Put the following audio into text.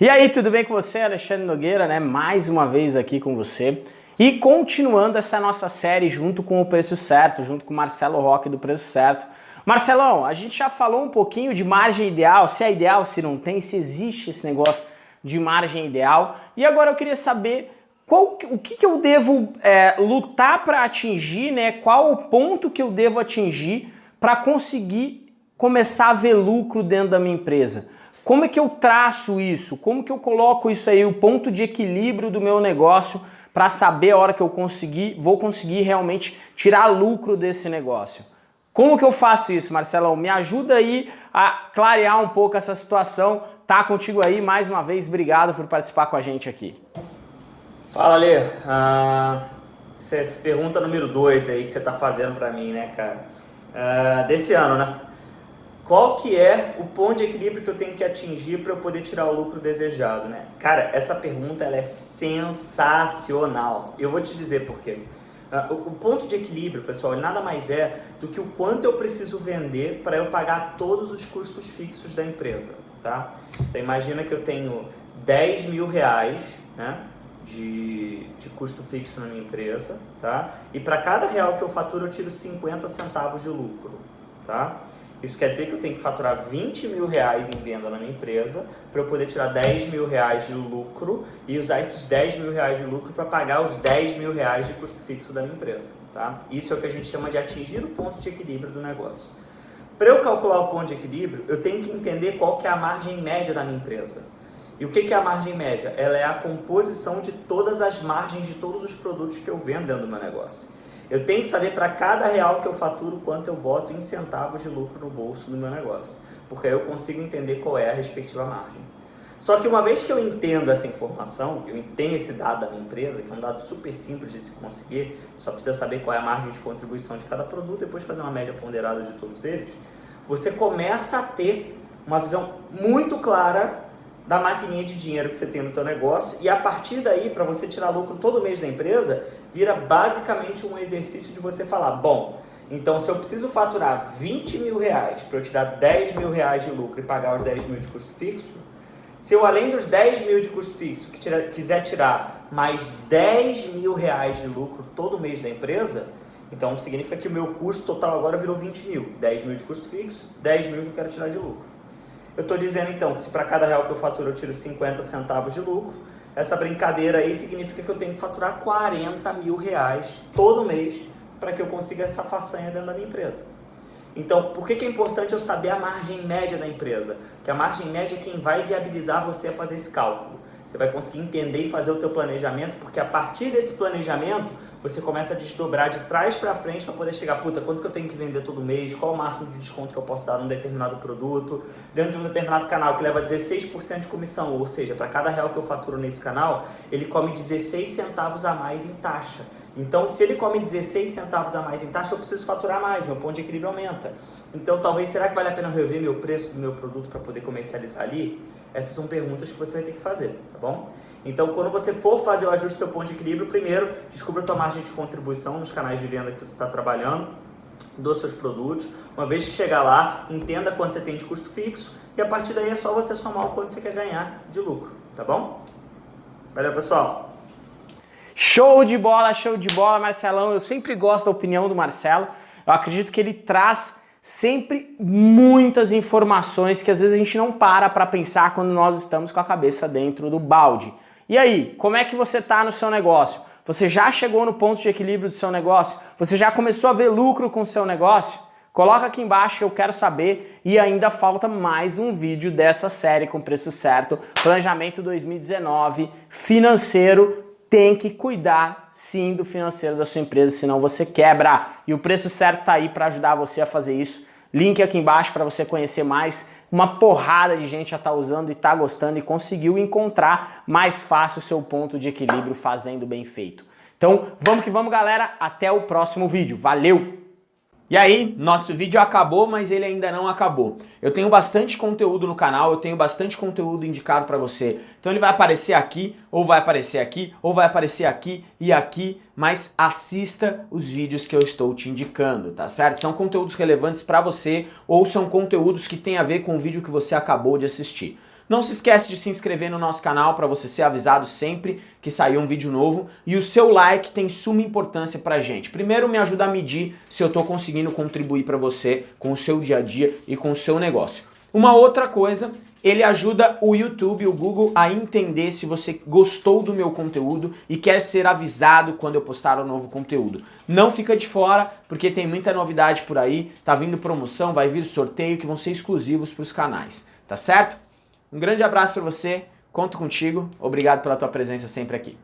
E aí, tudo bem com você? Alexandre Nogueira, né? Mais uma vez aqui com você. E continuando essa nossa série junto com o Preço Certo, junto com o Marcelo Roque do Preço Certo. Marcelão, a gente já falou um pouquinho de margem ideal, se é ideal, se não tem, se existe esse negócio de margem ideal. E agora eu queria saber qual, o que, que eu devo é, lutar para atingir, né? Qual o ponto que eu devo atingir para conseguir começar a ver lucro dentro da minha empresa? Como é que eu traço isso? Como que eu coloco isso aí, o ponto de equilíbrio do meu negócio para saber a hora que eu conseguir, vou conseguir realmente tirar lucro desse negócio? Como que eu faço isso, Marcelão? Me ajuda aí a clarear um pouco essa situação. Tá contigo aí, mais uma vez, obrigado por participar com a gente aqui. Fala, Lê. Ah, essa pergunta número 2 aí que você tá fazendo para mim, né, cara? Ah, desse ano, né? Qual que é o ponto de equilíbrio que eu tenho que atingir para eu poder tirar o lucro desejado, né? Cara, essa pergunta ela é sensacional. Eu vou te dizer por quê. Uh, o, ponto de equilíbrio, pessoal, nada mais é do que o quanto eu preciso vender para eu pagar todos os custos fixos da empresa, tá? Então imagina que eu tenho 10 mil reais, né? De, de custo fixo na minha empresa, tá? E para cada real que eu faturo, eu tiro 50 centavos de lucro, tá? Isso quer dizer que eu tenho que faturar 20 mil reais em venda na minha empresa para eu poder tirar 10 mil reais de lucro e usar esses 10 mil reais de lucro para pagar os 10 mil reais de custo fixo da minha empresa. Tá? Isso é o que a gente chama de atingir o ponto de equilíbrio do negócio. Para eu calcular o ponto de equilíbrio, eu tenho que entender qual que é a margem média da minha empresa. E o que é a margem média? Ela é a composição de todas as margens de todos os produtos que eu vendo dentro do meu negócio. Eu tenho que saber para cada real que eu faturo quanto eu boto em centavos de lucro no bolso do meu negócio, porque aí eu consigo entender qual é a respectiva margem. Só que uma vez que eu entendo essa informação, eu entendo esse dado da minha empresa, que é um dado super simples de se conseguir, só precisa saber qual é a margem de contribuição de cada produto, depois fazer uma média ponderada de todos eles, você começa a ter uma visão muito clara da maquininha de dinheiro que você tem no teu negócio e a partir daí, para você tirar lucro todo mês da empresa, vira basicamente um exercício de você falar, bom, então se eu preciso faturar 20 mil reais para eu tirar 10 mil reais de lucro e pagar os 10 mil de custo fixo, se eu além dos 10 mil de custo fixo que tira, quiser tirar mais 10 mil reais de lucro todo mês da empresa, então significa que o meu custo total agora virou 20 mil. 10 mil de custo fixo, 10 mil que eu quero tirar de lucro. Eu estou dizendo então que se para cada real que eu faturo eu tiro 50 centavos de lucro, essa brincadeira aí significa que eu tenho que faturar 40 mil reais todo mês para que eu consiga essa façanha dentro da minha empresa. Então, por que, que é importante eu saber a margem média da empresa? Que a margem média é quem vai viabilizar você a fazer esse cálculo. Você vai conseguir entender e fazer o teu planejamento, porque a partir desse planejamento, você começa a desdobrar de trás para frente para poder chegar, puta, quanto que eu tenho que vender todo mês, qual o máximo de desconto que eu posso dar num determinado produto, dentro de um determinado canal que leva 16% de comissão, ou seja, para cada real que eu faturo nesse canal, ele come 16 centavos a mais em taxa. Então, se ele come 16 centavos a mais em taxa, eu preciso faturar mais, meu ponto de equilíbrio aumenta. Então, talvez, será que vale a pena rever meu preço do meu produto para poder comercializar ali? Essas são perguntas que você vai ter que fazer, tá bom? Então, quando você for fazer o ajuste do seu ponto de equilíbrio, primeiro, descubra a tua margem de contribuição nos canais de venda que você está trabalhando, dos seus produtos. Uma vez que chegar lá, entenda quanto você tem de custo fixo e a partir daí é só você somar o quanto você quer ganhar de lucro, tá bom? Valeu, pessoal! Show de bola, show de bola, Marcelão. Eu sempre gosto da opinião do Marcelo. Eu acredito que ele traz sempre muitas informações que às vezes a gente não para para pensar quando nós estamos com a cabeça dentro do balde. E aí, como é que você está no seu negócio? Você já chegou no ponto de equilíbrio do seu negócio? Você já começou a ver lucro com o seu negócio? Coloca aqui embaixo que eu quero saber e ainda falta mais um vídeo dessa série com preço certo, Planejamento 2019, financeiro tem que cuidar sim do financeiro da sua empresa, senão você quebra. E o preço certo está aí para ajudar você a fazer isso. Link aqui embaixo para você conhecer mais. Uma porrada de gente já está usando e está gostando e conseguiu encontrar mais fácil o seu ponto de equilíbrio fazendo bem feito. Então vamos que vamos galera, até o próximo vídeo. Valeu! E aí, nosso vídeo acabou, mas ele ainda não acabou. Eu tenho bastante conteúdo no canal, eu tenho bastante conteúdo indicado para você. Então ele vai aparecer aqui, ou vai aparecer aqui, ou vai aparecer aqui e aqui, mas assista os vídeos que eu estou te indicando, tá certo? São conteúdos relevantes para você ou são conteúdos que têm a ver com o vídeo que você acabou de assistir. Não se esquece de se inscrever no nosso canal para você ser avisado sempre que sair um vídeo novo e o seu like tem suma importância pra gente. Primeiro me ajuda a medir se eu estou conseguindo contribuir para você com o seu dia a dia e com o seu negócio. Uma outra coisa, ele ajuda o YouTube, o Google a entender se você gostou do meu conteúdo e quer ser avisado quando eu postar um novo conteúdo. Não fica de fora, porque tem muita novidade por aí, tá vindo promoção, vai vir sorteio que vão ser exclusivos para os canais, tá certo? Um grande abraço para você, conto contigo, obrigado pela tua presença sempre aqui.